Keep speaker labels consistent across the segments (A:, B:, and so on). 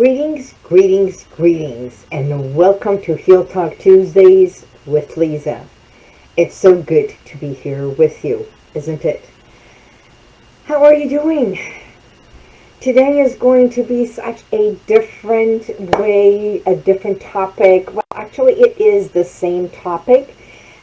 A: Greetings, greetings, greetings, and welcome to Heal Talk Tuesdays with Lisa. It's so good to be here with you, isn't it? How are you doing? Today is going to be such a different way, a different topic. Well, actually, it is the same topic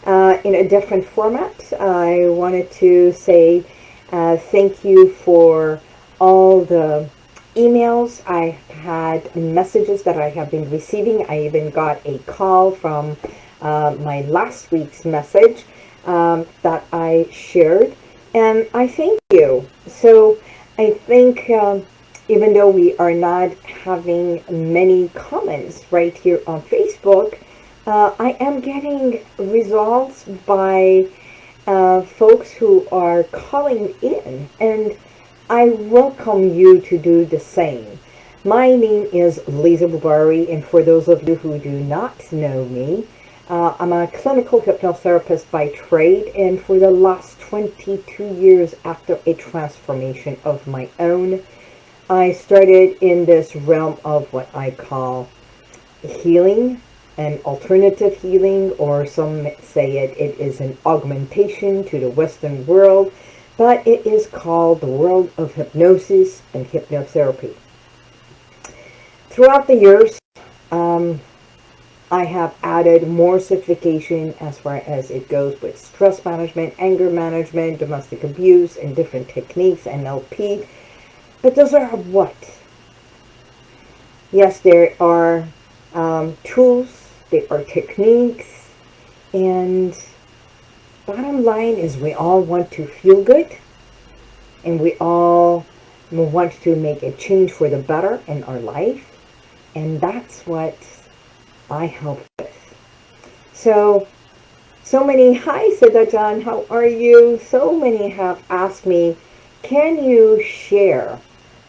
A: uh, in a different format. I wanted to say uh, thank you for all the emails I had messages that I have been receiving. I even got a call from uh, my last week's message um, that I shared. And I thank you. So I think um, even though we are not having many comments right here on Facebook, uh, I am getting results by uh, folks who are calling in. And I welcome you to do the same. My name is Lisa Bubari, and for those of you who do not know me, uh, I'm a clinical hypnotherapist by trade, and for the last 22 years after a transformation of my own, I started in this realm of what I call healing and alternative healing, or some say it, it is an augmentation to the Western world but it is called the world of hypnosis and hypnotherapy. Throughout the years, um, I have added more certification as far as it goes with stress management, anger management, domestic abuse, and different techniques, NLP. But those are what? Yes, there are um, tools, there are techniques, and bottom line is we all want to feel good and we all want to make a change for the better in our life and that's what I help with. So, so many, hi Siddha John, how are you? So many have asked me, can you share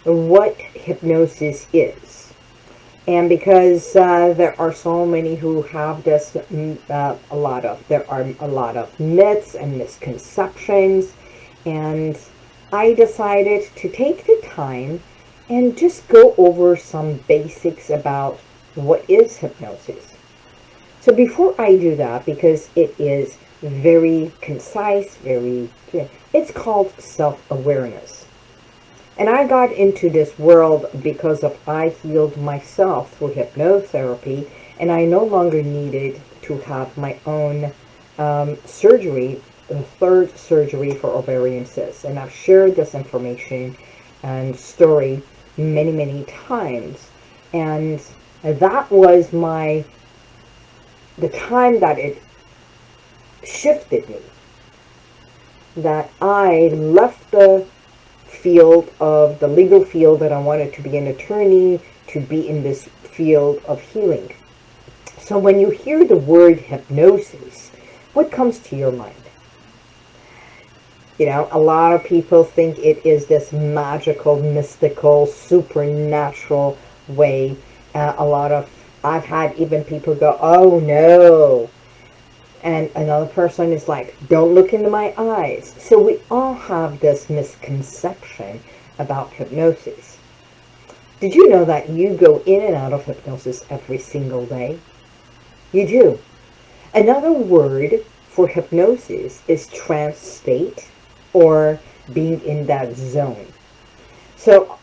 A: what hypnosis is? And because uh, there are so many who have this, mm, uh, a lot of, there are a lot of myths and misconceptions. And I decided to take the time and just go over some basics about what is hypnosis. So before I do that, because it is very concise, very, it's called self-awareness. And I got into this world because of I healed myself through hypnotherapy and I no longer needed to have my own um, surgery, the third surgery for ovarian cysts. And I've shared this information and story many, many times. And that was my, the time that it shifted me. That I left the field of the legal field that I wanted to be an attorney, to be in this field of healing. So when you hear the word hypnosis, what comes to your mind? You know, a lot of people think it is this magical, mystical, supernatural way. Uh, a lot of, I've had even people go, oh no, and another person is like, don't look into my eyes. So we all have this misconception about hypnosis. Did you know that you go in and out of hypnosis every single day? You do. Another word for hypnosis is trance state or being in that zone. So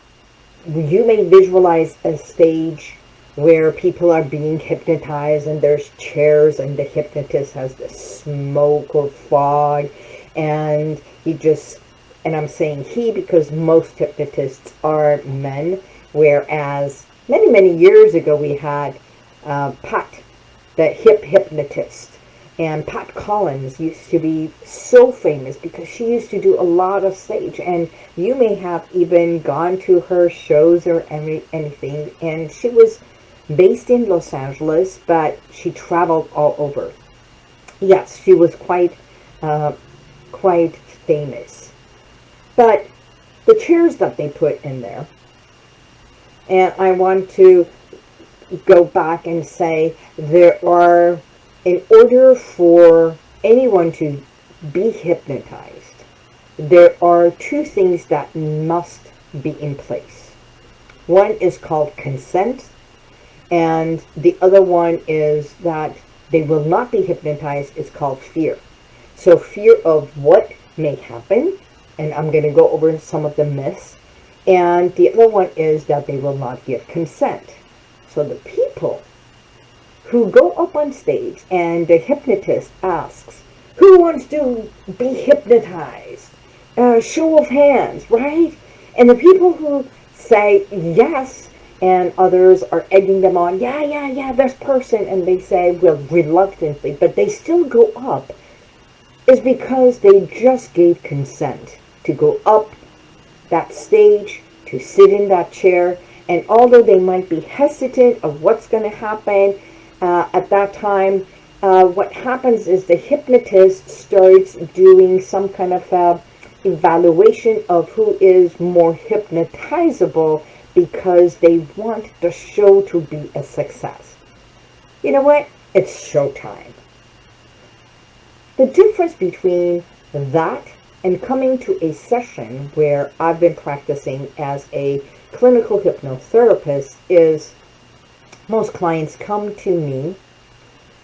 A: you may visualize a stage where people are being hypnotized and there's chairs and the hypnotist has the smoke or fog. And he just and I'm saying he because most hypnotists are men. Whereas many many years ago we had uh, Pat the hip hypnotist. And Pat Collins used to be so famous because she used to do a lot of stage. And you may have even gone to her shows or any, anything. And she was based in Los Angeles, but she traveled all over. Yes, she was quite, uh, quite famous. But the chairs that they put in there, and I want to go back and say there are, in order for anyone to be hypnotized, there are two things that must be in place. One is called consent, and the other one is that they will not be hypnotized is called fear. So fear of what may happen, and I'm going to go over some of the myths. And the other one is that they will not give consent. So the people who go up on stage and the hypnotist asks, who wants to be hypnotized? Uh, show of hands, right? And the people who say yes and others are egging them on, yeah, yeah, yeah, this person, and they say, well, reluctantly, but they still go up, is because they just gave consent to go up that stage, to sit in that chair, and although they might be hesitant of what's going to happen uh, at that time, uh, what happens is the hypnotist starts doing some kind of uh, evaluation of who is more hypnotizable because they want the show to be a success. You know what? It's showtime. The difference between that and coming to a session where I've been practicing as a clinical hypnotherapist is most clients come to me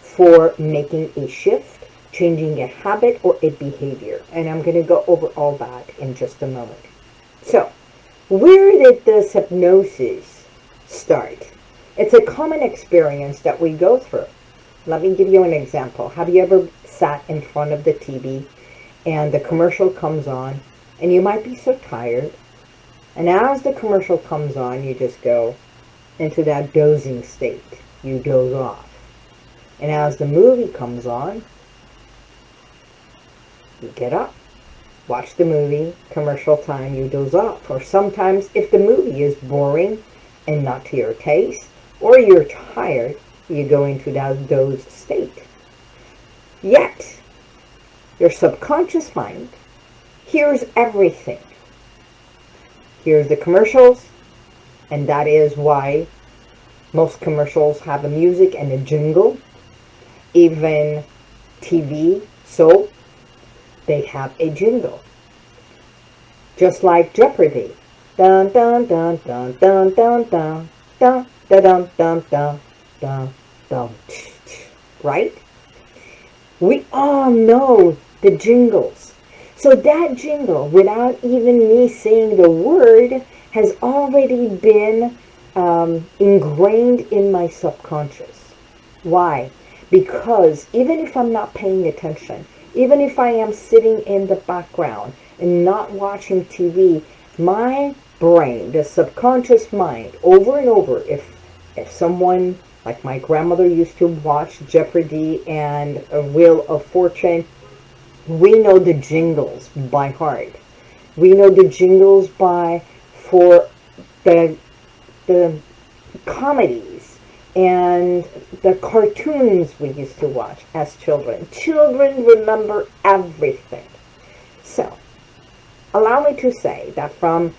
A: for making a shift, changing a habit or a behavior. And I'm going to go over all that in just a moment. So, where did this hypnosis start? It's a common experience that we go through. Let me give you an example. Have you ever sat in front of the TV and the commercial comes on and you might be so tired and as the commercial comes on you just go into that dozing state. You doze off. And as the movie comes on, you get up, watch the movie, commercial time, you doze off. Or sometimes if the movie is boring and not to your taste, or you're tired, you go into that doze state. Yet, your subconscious mind hears everything. Here's the commercials, and that is why most commercials have a music and a jingle even TV, so they have a jingle. Just like Jeopardy. Dun dun dun dun dun dun dun dun dun dun dun dun dun dun right? We all know the jingles. So that jingle, without even me saying the word, has already been um, ingrained in my subconscious. Why? because even if I'm not paying attention, even if I am sitting in the background and not watching TV, my brain, the subconscious mind, over and over, if, if someone, like my grandmother used to watch Jeopardy and Wheel of Fortune, we know the jingles by heart. We know the jingles by, for the, the comedy and the cartoons we used to watch as children. Children remember everything. So, allow me to say that from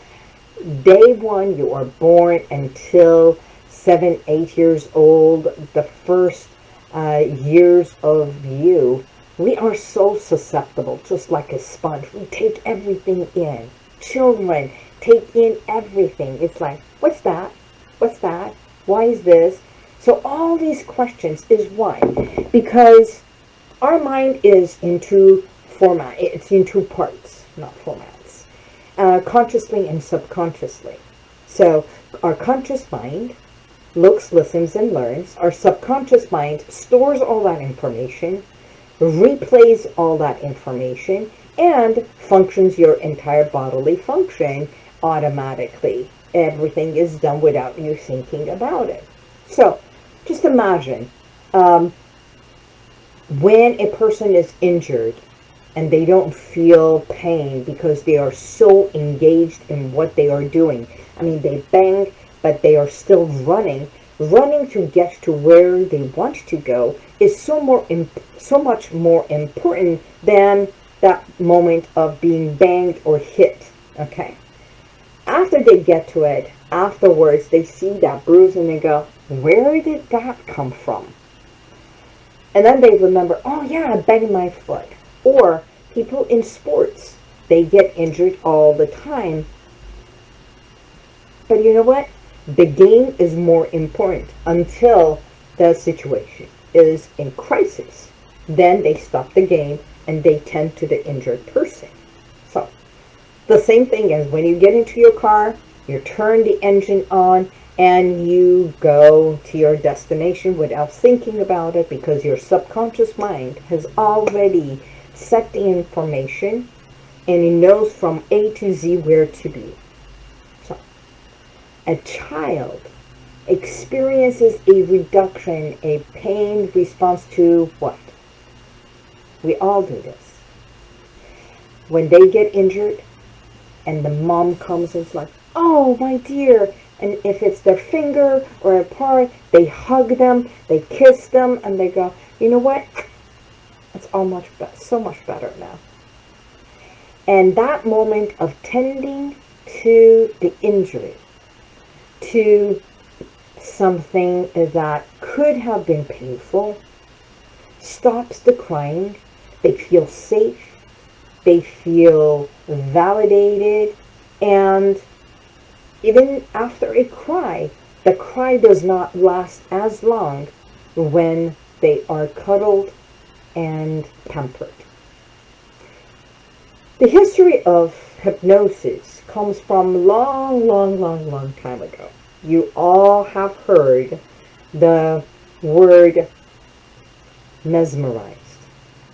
A: day one you are born until seven, eight years old, the first uh, years of you, we are so susceptible, just like a sponge. We take everything in. Children take in everything. It's like, what's that? What's that? Why is this? So all these questions is why? Because our mind is in two format. It's in two parts, not formats. Uh, consciously and subconsciously. So our conscious mind looks, listens, and learns. Our subconscious mind stores all that information, replays all that information, and functions your entire bodily function automatically. Everything is done without you thinking about it. So just imagine um, when a person is injured and they don't feel pain because they are so engaged in what they are doing. I mean, they bang, but they are still running. Running to get to where they want to go is so more, so much more important than that moment of being banged or hit. Okay. After they get to it, afterwards, they see that bruise and they go, where did that come from? And then they remember, oh yeah, I banged my foot. Or people in sports, they get injured all the time. But you know what? the game is more important until the situation is in crisis. Then they stop the game and they tend to the injured person. So, the same thing as when you get into your car, you turn the engine on and you go to your destination without thinking about it because your subconscious mind has already set the information and it knows from A to Z where to be. So, a child experiences a reduction, a pain response to what? We all do this. When they get injured and the mom comes and it's like, oh, my dear. And if it's their finger or a part, they hug them, they kiss them, and they go, you know what? It's all much so much better now. And that moment of tending to the injury, to something that could have been painful, stops the crying. They feel safe. They feel validated. And even after a cry, the cry does not last as long when they are cuddled and pampered. The history of hypnosis comes from long, long, long, long time ago. You all have heard the word mesmerized.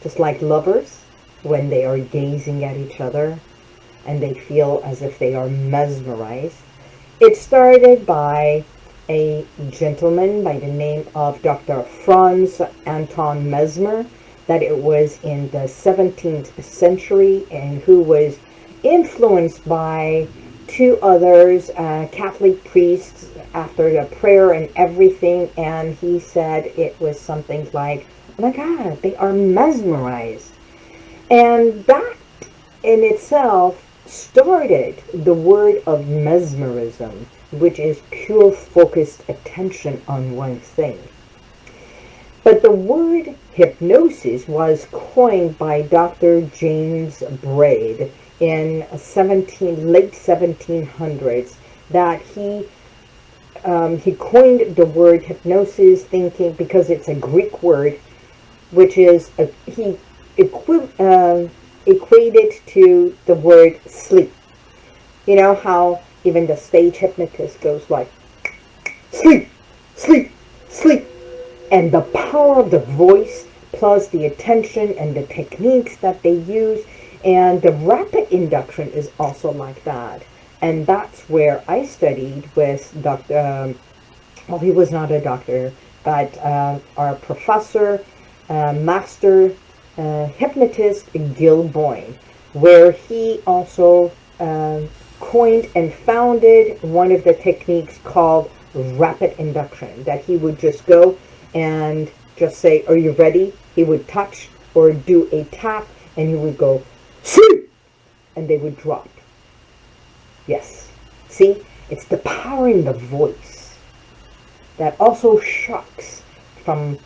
A: Just like lovers, when they are gazing at each other and they feel as if they are mesmerized, it started by a gentleman by the name of Dr. Franz Anton Mesmer, that it was in the 17th century and who was influenced by two others, uh, Catholic priests, after the prayer and everything, and he said it was something like, oh my God, they are mesmerized. And that in itself started the word of mesmerism, which is pure focused attention on one thing. But the word hypnosis was coined by Dr. James Braid in 17, late 1700s that he um, he coined the word hypnosis thinking because it's a Greek word which is a, he equi uh, equated to the word sleep. You know how even the stage hypnotist goes like, sleep, sleep, sleep. And the power of the voice plus the attention and the techniques that they use and the rapid induction is also like that. And that's where I studied with Dr. Um, well, he was not a doctor, but uh, our professor, uh, master uh, hypnotist Gil Boyne, where he also uh, coined and founded one of the techniques called rapid induction, that he would just go and just say, are you ready? He would touch or do a tap and he would go, see, and they would drop. Yes. See, it's the power in the voice that also shocks from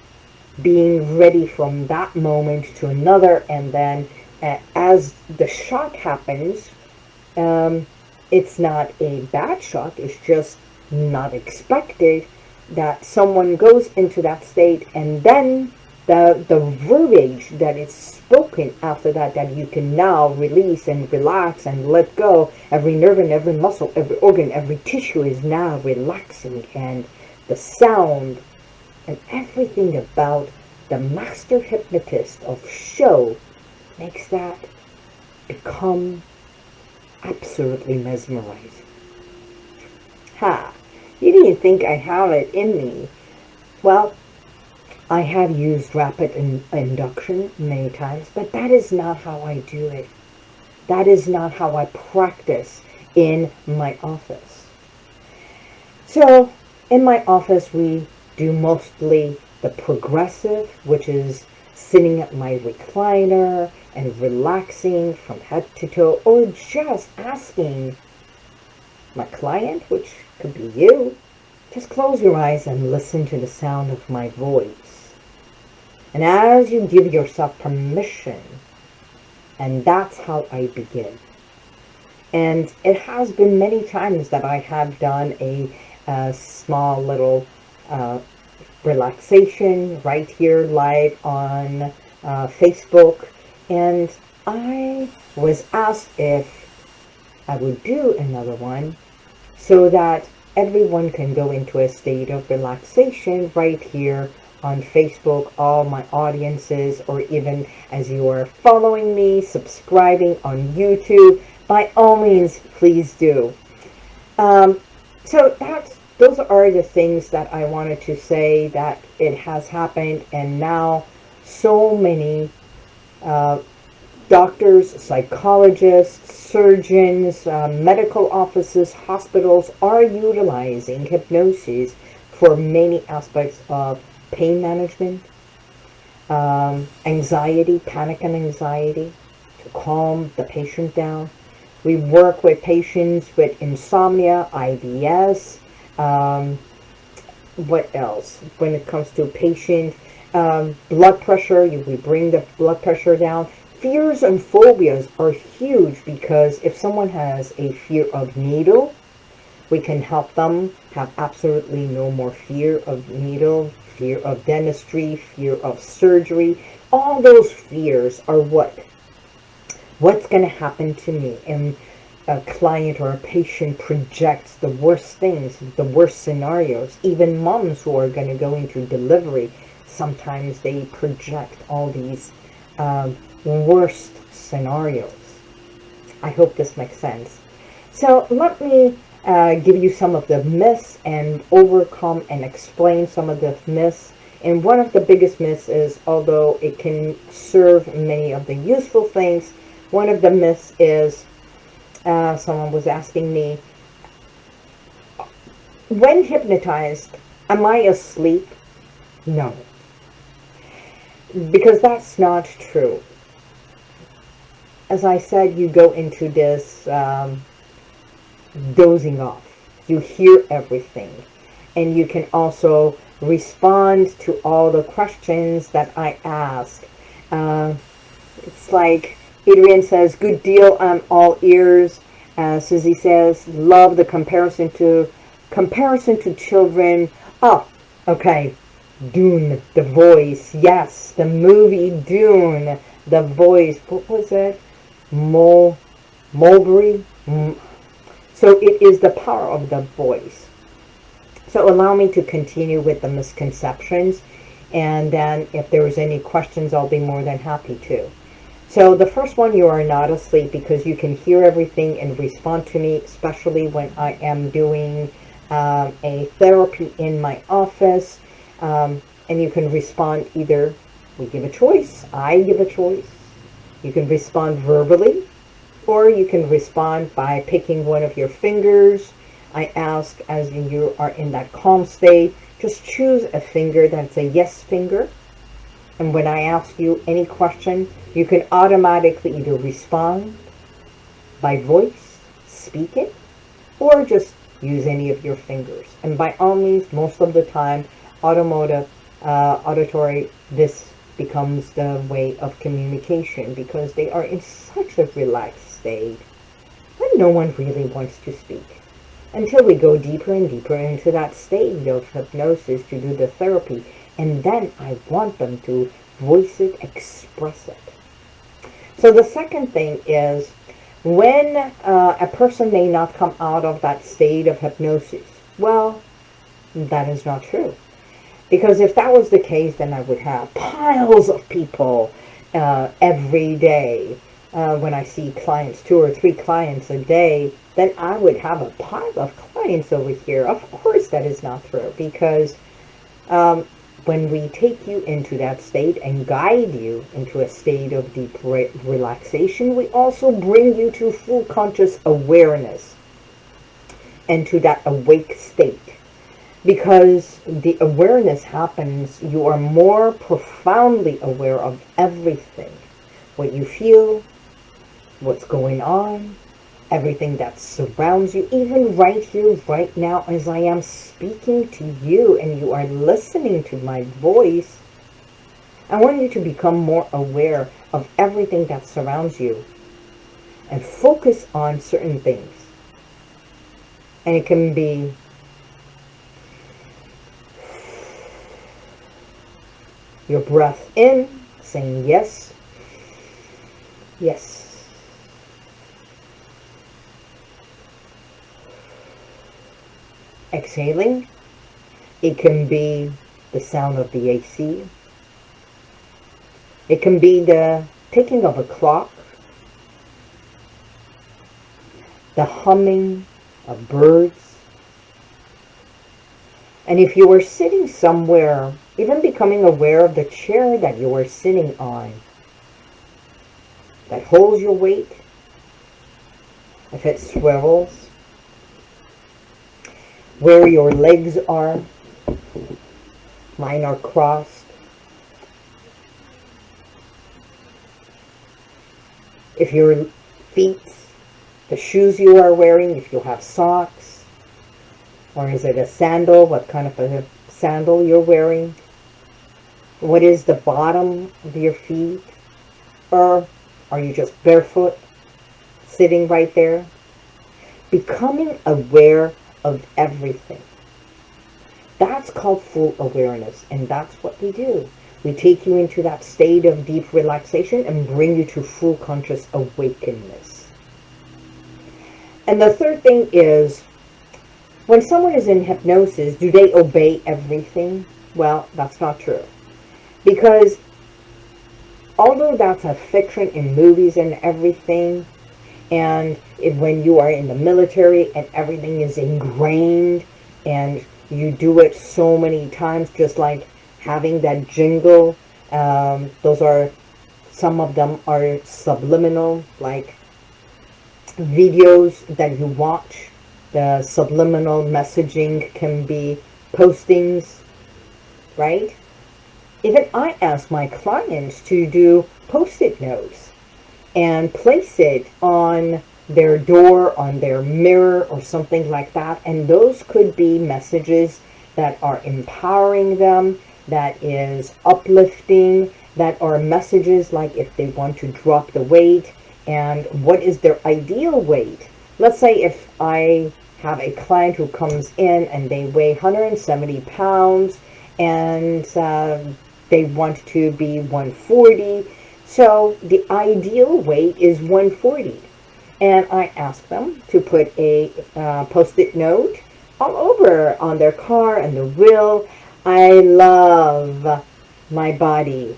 A: being ready from that moment to another and then uh, as the shock happens um, it's not a bad shock it's just not expected that someone goes into that state and then the the verbiage that is spoken after that that you can now release and relax and let go. Every nerve and every muscle every organ every tissue is now relaxing and the sound and everything about the master hypnotist of show makes that become absolutely mesmerizing. Ha! You didn't think I have it in me. Well, I have used rapid in induction many times, but that is not how I do it. That is not how I practice in my office. So, in my office, we do mostly the progressive, which is sitting at my recliner and relaxing from head to toe, or just asking my client, which could be you, just close your eyes and listen to the sound of my voice. And as you give yourself permission, and that's how I begin. And it has been many times that I have done a a small little uh, relaxation right here live on uh, Facebook. And I was asked if I would do another one so that everyone can go into a state of relaxation right here on Facebook, all my audiences, or even as you are following me, subscribing on YouTube, by all means, please do. Um, so that's those are the things that I wanted to say that it has happened and now so many uh, doctors, psychologists, surgeons, uh, medical offices, hospitals are utilizing hypnosis for many aspects of pain management, um, anxiety, panic and anxiety, to calm the patient down. We work with patients with insomnia, IBS, um, what else? When it comes to patient um, blood pressure, we bring the blood pressure down. Fears and phobias are huge because if someone has a fear of needle, we can help them have absolutely no more fear of needle, fear of dentistry, fear of surgery. All those fears are what? What's going to happen to me? And a client or a patient projects the worst things, the worst scenarios. Even moms who are going to go into delivery, sometimes they project all these um, worst scenarios. I hope this makes sense. So let me uh, give you some of the myths and overcome and explain some of the myths. And one of the biggest myths is, although it can serve many of the useful things, one of the myths is uh, someone was asking me, when hypnotized, am I asleep? No. Because that's not true. As I said, you go into this um, dozing off. You hear everything. And you can also respond to all the questions that I ask. Uh, it's like Adrian says, good deal, I'm all ears. Uh, Susie says, love the comparison to comparison to children. Oh, okay. Dune, the voice. Yes, the movie Dune, the voice. What was it? Mul, Mulberry? Mm. So it is the power of the voice. So allow me to continue with the misconceptions. And then if there's any questions, I'll be more than happy to. So the first one, you are not asleep because you can hear everything and respond to me, especially when I am doing um, a therapy in my office. Um, and you can respond either, we give a choice, I give a choice. You can respond verbally, or you can respond by picking one of your fingers. I ask as you are in that calm state, just choose a finger that's a yes finger. And when I ask you any question, you can automatically either respond by voice, speak it, or just use any of your fingers. And by all means, most of the time, automotive, uh, auditory, this becomes the way of communication because they are in such a relaxed state that no one really wants to speak. Until we go deeper and deeper into that state of hypnosis to do the therapy. And then I want them to voice it, express it. So the second thing is when uh, a person may not come out of that state of hypnosis, well, that is not true. Because if that was the case, then I would have piles of people uh, every day. Uh, when I see clients, two or three clients a day, then I would have a pile of clients over here. Of course that is not true because um, when we take you into that state and guide you into a state of deep re relaxation, we also bring you to full conscious awareness and to that awake state. Because the awareness happens, you are more profoundly aware of everything. What you feel, what's going on, everything that surrounds you, even right here, right now, as I am speaking to you and you are listening to my voice, I want you to become more aware of everything that surrounds you and focus on certain things. And it can be your breath in, saying yes, yes, Exhaling, it can be the sound of the AC. It can be the ticking of a clock, the humming of birds. And if you were sitting somewhere, even becoming aware of the chair that you were sitting on, that holds your weight, if it swivels, where your legs are, mine are crossed. If your feet the shoes you are wearing, if you have socks, or is it a sandal, what kind of a sandal you're wearing, what is the bottom of your feet, or are you just barefoot, sitting right there? Becoming aware of everything. That's called full awareness, and that's what we do. We take you into that state of deep relaxation and bring you to full conscious awakeness. And the third thing is, when someone is in hypnosis, do they obey everything? Well, that's not true. Because although that's a fiction in movies and everything, and when you are in the military and everything is ingrained and you do it so many times, just like having that jingle, um, those are, some of them are subliminal, like videos that you watch. The subliminal messaging can be postings, right? Even I ask my clients to do post-it notes and place it on their door, on their mirror or something like that. And those could be messages that are empowering them, that is uplifting, that are messages like if they want to drop the weight, and what is their ideal weight. Let's say if I have a client who comes in and they weigh 170 pounds and uh, they want to be 140. So the ideal weight is 140. And I ask them to put a uh, post-it note all over on their car and the wheel. I love my body.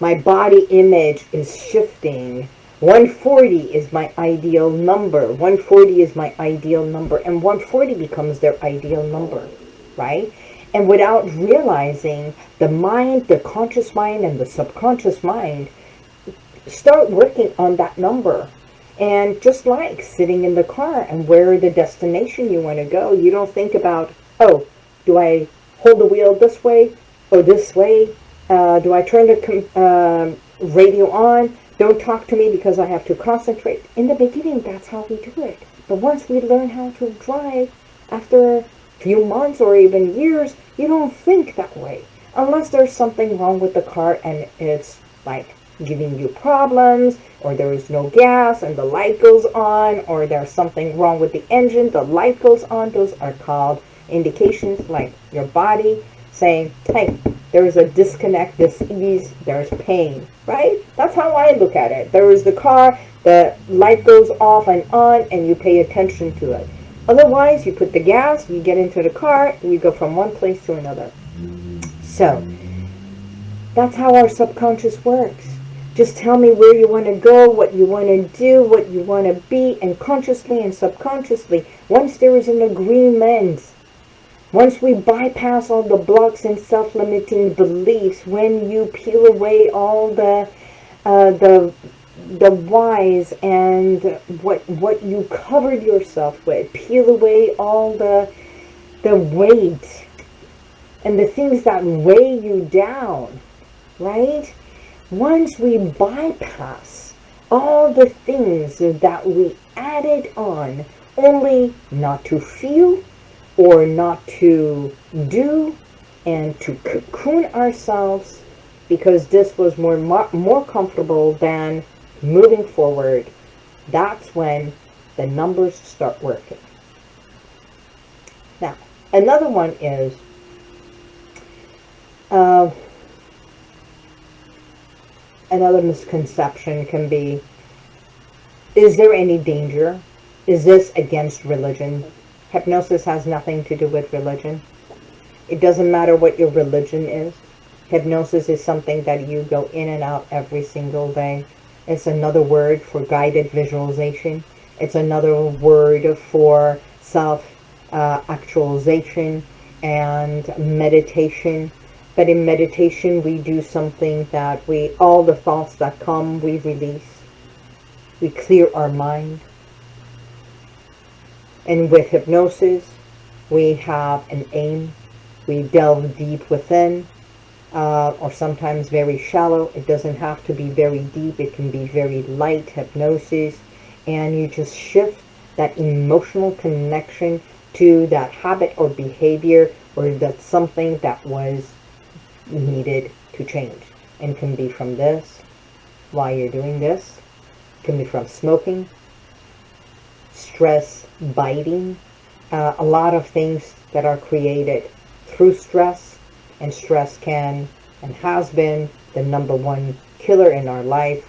A: My body image is shifting 140 is my ideal number. 140 is my ideal number. And 140 becomes their ideal number, right? And without realizing, the mind, the conscious mind and the subconscious mind start working on that number. And just like sitting in the car and where the destination you want to go, you don't think about, oh, do I hold the wheel this way or this way? Uh, do I turn the uh, radio on? Don't talk to me because I have to concentrate. In the beginning, that's how we do it. But once we learn how to drive, after a few months or even years, you don't think that way. Unless there's something wrong with the car and it's like giving you problems, or there is no gas and the light goes on, or there's something wrong with the engine, the light goes on. Those are called indications like your body saying, hey, there is a disconnect, dis-ease, there's pain, right? That's how I look at it. There is the car, the light goes off and on, and you pay attention to it. Otherwise, you put the gas, you get into the car, you go from one place to another. So, that's how our subconscious works. Just tell me where you want to go, what you want to do, what you want to be, and consciously and subconsciously, once there is an agreement, once we bypass all the blocks and self-limiting beliefs, when you peel away all the uh, the the whys and what what you covered yourself with, peel away all the the weight and the things that weigh you down, right? Once we bypass all the things that we added on only not to feel or not to do and to cocoon ourselves because this was more more comfortable than moving forward that's when the numbers start working. Now another one is uh, another misconception can be, is there any danger? Is this against religion? Hypnosis has nothing to do with religion. It doesn't matter what your religion is. Hypnosis is something that you go in and out every single day. It's another word for guided visualization. It's another word for self-actualization uh, and meditation. But in meditation, we do something that we, all the thoughts that come, we release. We clear our mind. And with hypnosis, we have an aim. We delve deep within, uh, or sometimes very shallow. It doesn't have to be very deep. It can be very light hypnosis. And you just shift that emotional connection to that habit or behavior or that something that was needed to change. And can be from this, why you're doing this. can be from smoking, stress, biting, uh, a lot of things that are created through stress. And stress can and has been the number one killer in our life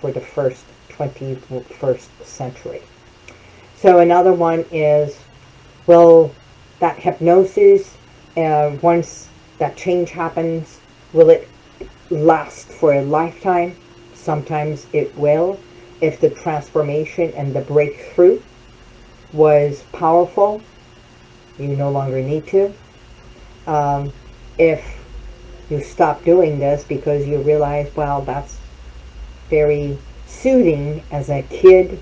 A: for the first 21st century. So another one is, well, that hypnosis, uh, once that change happens, will it last for a lifetime? Sometimes it will, if the transformation and the breakthrough was powerful, you no longer need to. Um, if you stop doing this because you realize, well, that's very soothing as a kid,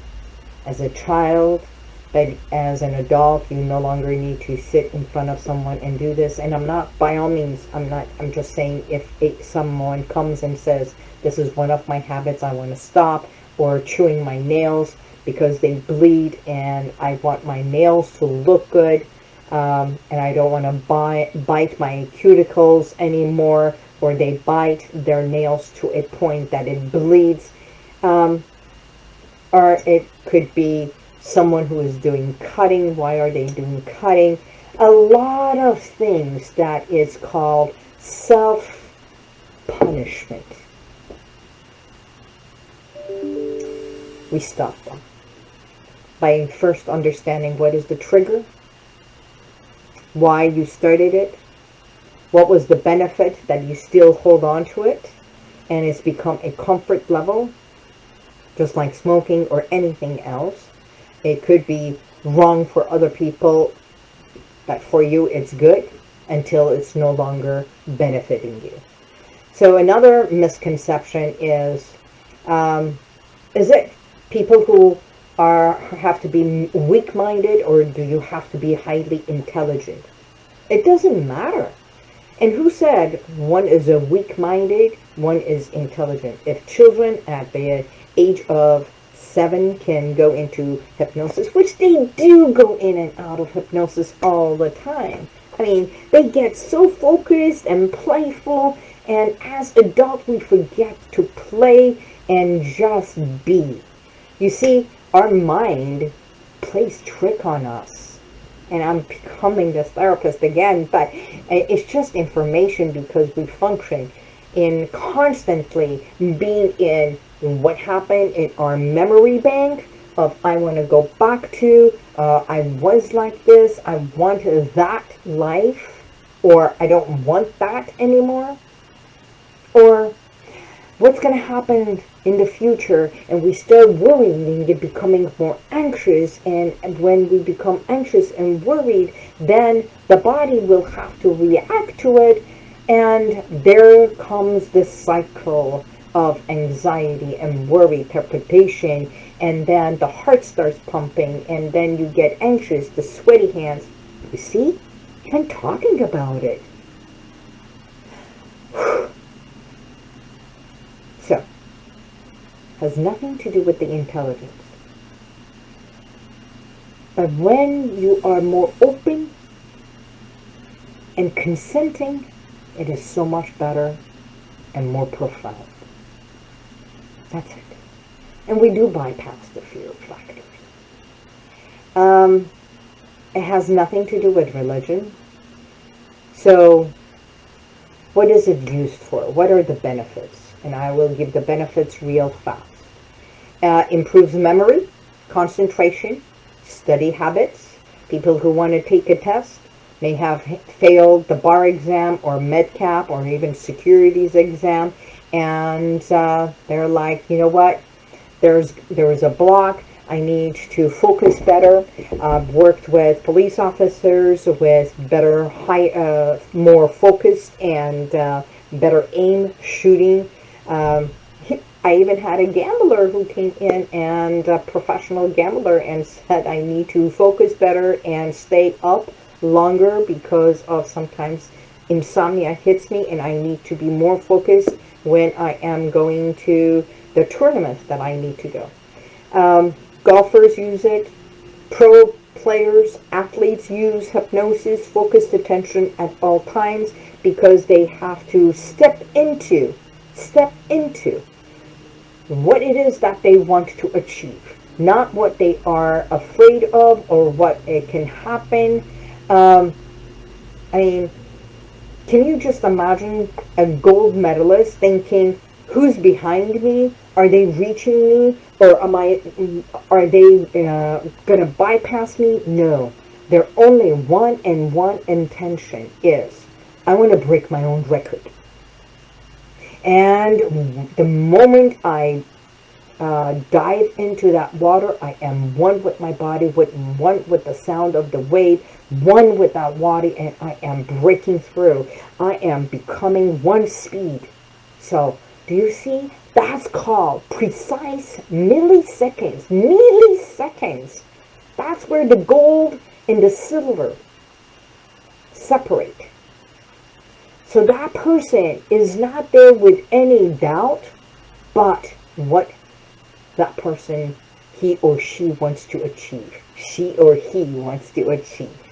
A: as a child, but as an adult, you no longer need to sit in front of someone and do this. And I'm not, by all means, I'm not, I'm just saying if it, someone comes and says, this is one of my habits, I want to stop, or chewing my nails, because they bleed and I want my nails to look good um, and I don't want to buy, bite my cuticles anymore or they bite their nails to a point that it bleeds um, or it could be someone who is doing cutting why are they doing cutting? A lot of things that is called self-punishment. We stop them. By first understanding what is the trigger, why you started it, what was the benefit that you still hold on to it, and it's become a comfort level, just like smoking or anything else. It could be wrong for other people, but for you it's good until it's no longer benefiting you. So another misconception is, um, is it people who are have to be weak-minded or do you have to be highly intelligent? It doesn't matter. And who said one is a weak-minded, one is intelligent? If children at the age of seven can go into hypnosis, which they do go in and out of hypnosis all the time. I mean, they get so focused and playful, and as adults, we forget to play and just be. You see, our mind plays trick on us. And I'm becoming this therapist again, but it's just information because we function in constantly being in what happened in our memory bank of I want to go back to, uh, I was like this, I want that life, or I don't want that anymore. Or what's going to happen in the future and we start worrying and becoming more anxious and when we become anxious and worried then the body will have to react to it and there comes this cycle of anxiety and worry perpetuation and then the heart starts pumping and then you get anxious the sweaty hands you see i'm talking about it so, has nothing to do with the intelligence. But when you are more open and consenting, it is so much better and more profound. That's it. And we do bypass the fear factor. Um, it has nothing to do with religion. So what is it used for? What are the benefits? and I will give the benefits real fast. Uh, improves memory, concentration, study habits. People who want to take a test may have failed the bar exam or MCAT or even securities exam and uh, they're like, you know what, there's there was a block, I need to focus better. I've worked with police officers with better, high, uh, more focused and uh, better aim shooting. Um, I even had a gambler who came in and a professional gambler and said I need to focus better and stay up longer because of sometimes insomnia hits me and I need to be more focused when I am going to the tournament that I need to go. Um, golfers use it. Pro players, athletes use hypnosis, focused attention at all times because they have to step into, step into what it is that they want to achieve, not what they are afraid of or what it can happen. Um, I mean, can you just imagine a gold medalist thinking, who's behind me? Are they reaching me? Or am I, are they uh, going to bypass me? No. Their only one and one intention is, I want to break my own record. And the moment I uh, dive into that water, I am one with my body, with one with the sound of the wave, one with that water, and I am breaking through. I am becoming one speed. So, do you see? That's called precise milliseconds. Milliseconds. That's where the gold and the silver separate. So that person is not there with any doubt, but what that person, he or she wants to achieve. She or he wants to achieve.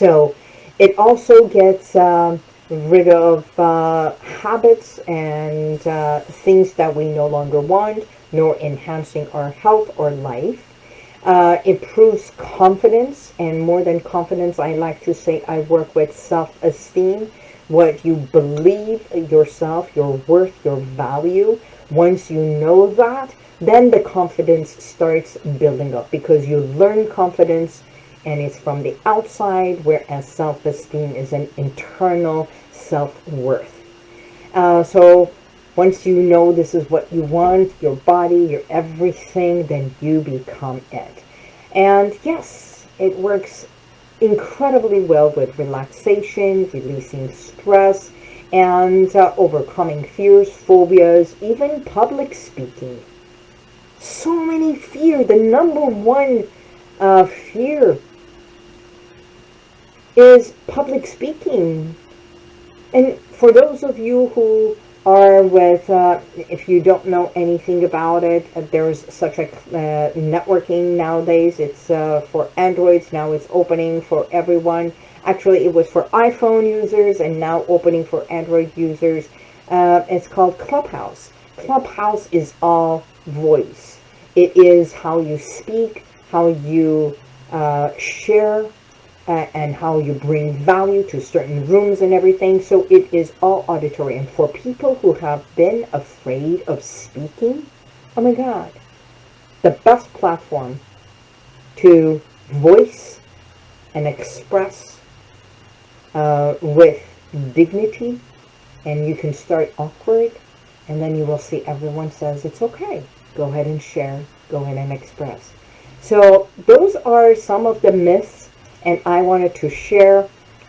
A: So it also gets um, rid of uh, habits and uh, things that we no longer want, nor enhancing our health or life. Uh, improves confidence, and more than confidence, I like to say I work with self-esteem what you believe yourself, your worth, your value. Once you know that, then the confidence starts building up because you learn confidence and it's from the outside, whereas self-esteem is an internal self-worth. Uh, so once you know this is what you want, your body, your everything, then you become it. And yes, it works incredibly well with relaxation, releasing stress, and uh, overcoming fears, phobias, even public speaking. So many fear. The number one uh, fear is public speaking. And for those of you who are with, uh, if you don't know anything about it, uh, there's such a uh, networking nowadays. It's uh, for Androids. Now it's opening for everyone. Actually, it was for iPhone users and now opening for Android users. Uh, it's called Clubhouse. Clubhouse is all voice. It is how you speak, how you and how you bring value to certain rooms and everything. So it is all auditory. And for people who have been afraid of speaking, oh my God, the best platform to voice and express uh, with dignity. And you can start awkward and then you will see everyone says it's okay. Go ahead and share. Go ahead and express. So those are some of the myths and I wanted to share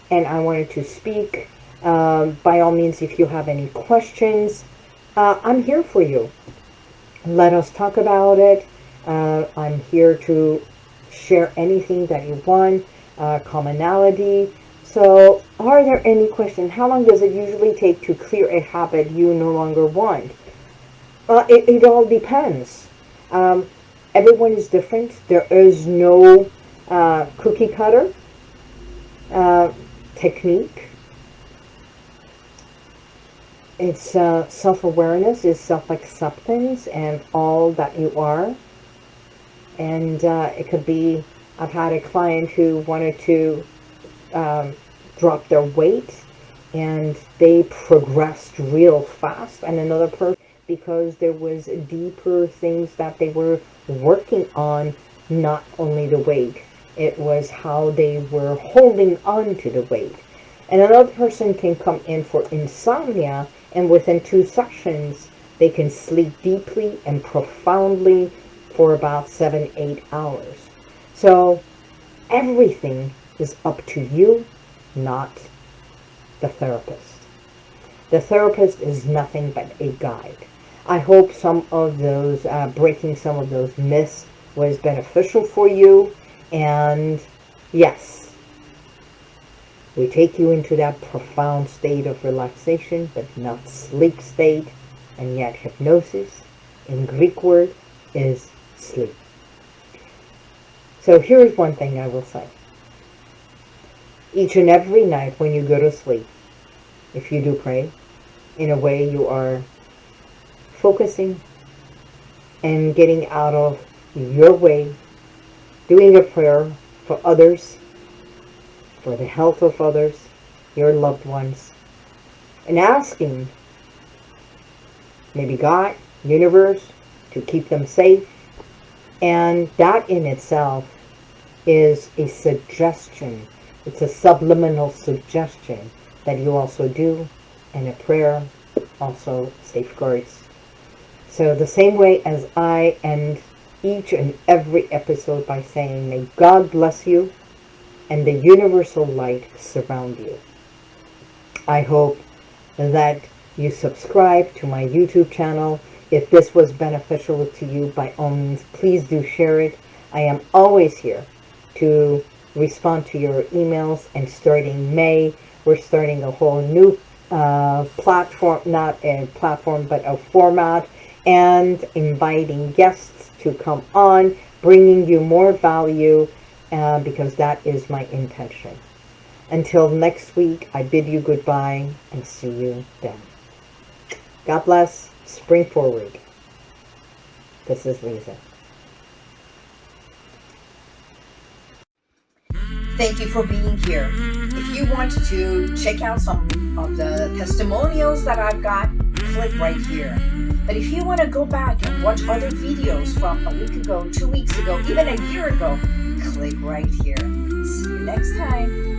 A: and I wanted to speak. Um, by all means, if you have any questions, uh, I'm here for you. Let us talk about it. Uh, I'm here to share anything that you want, uh, commonality. So are there any questions? How long does it usually take to clear a habit you no longer want? Uh, it, it all depends. Um, everyone is different. There is no uh, cookie cutter uh, technique. It's uh, self-awareness, is self-acceptance and all that you are. And uh, it could be, I've had a client who wanted to um, drop their weight and they progressed real fast and another person because there was deeper things that they were working on not only the weight it was how they were holding on to the weight and another person can come in for insomnia and within two sessions they can sleep deeply and profoundly for about seven eight hours so everything is up to you not the therapist. The therapist is nothing but a guide. I hope some of those, uh, breaking some of those myths was beneficial for you. And yes, we take you into that profound state of relaxation, but not sleep state. And yet hypnosis, in Greek word, is sleep. So here's one thing I will say each and every night when you go to sleep, if you do pray, in a way you are focusing and getting out of your way, doing a prayer for others, for the health of others, your loved ones, and asking maybe God, universe, to keep them safe. And that in itself is a suggestion it's a subliminal suggestion that you also do, and a prayer also safeguards. So the same way as I end each and every episode by saying, may God bless you and the universal light surround you. I hope that you subscribe to my YouTube channel. If this was beneficial to you, by all means, please do share it. I am always here to respond to your emails and starting May we're starting a whole new uh, platform not a platform but a format and inviting guests to come on bringing you more value uh, because that is my intention. Until next week I bid you goodbye and see you then. God bless. Spring forward. This is Lisa.
B: Thank you for being here. If you want to check out some of the testimonials that I've got, click right here. But if you want to go back and watch other videos from a week ago, two weeks ago, even a year ago, click right here. See you next time.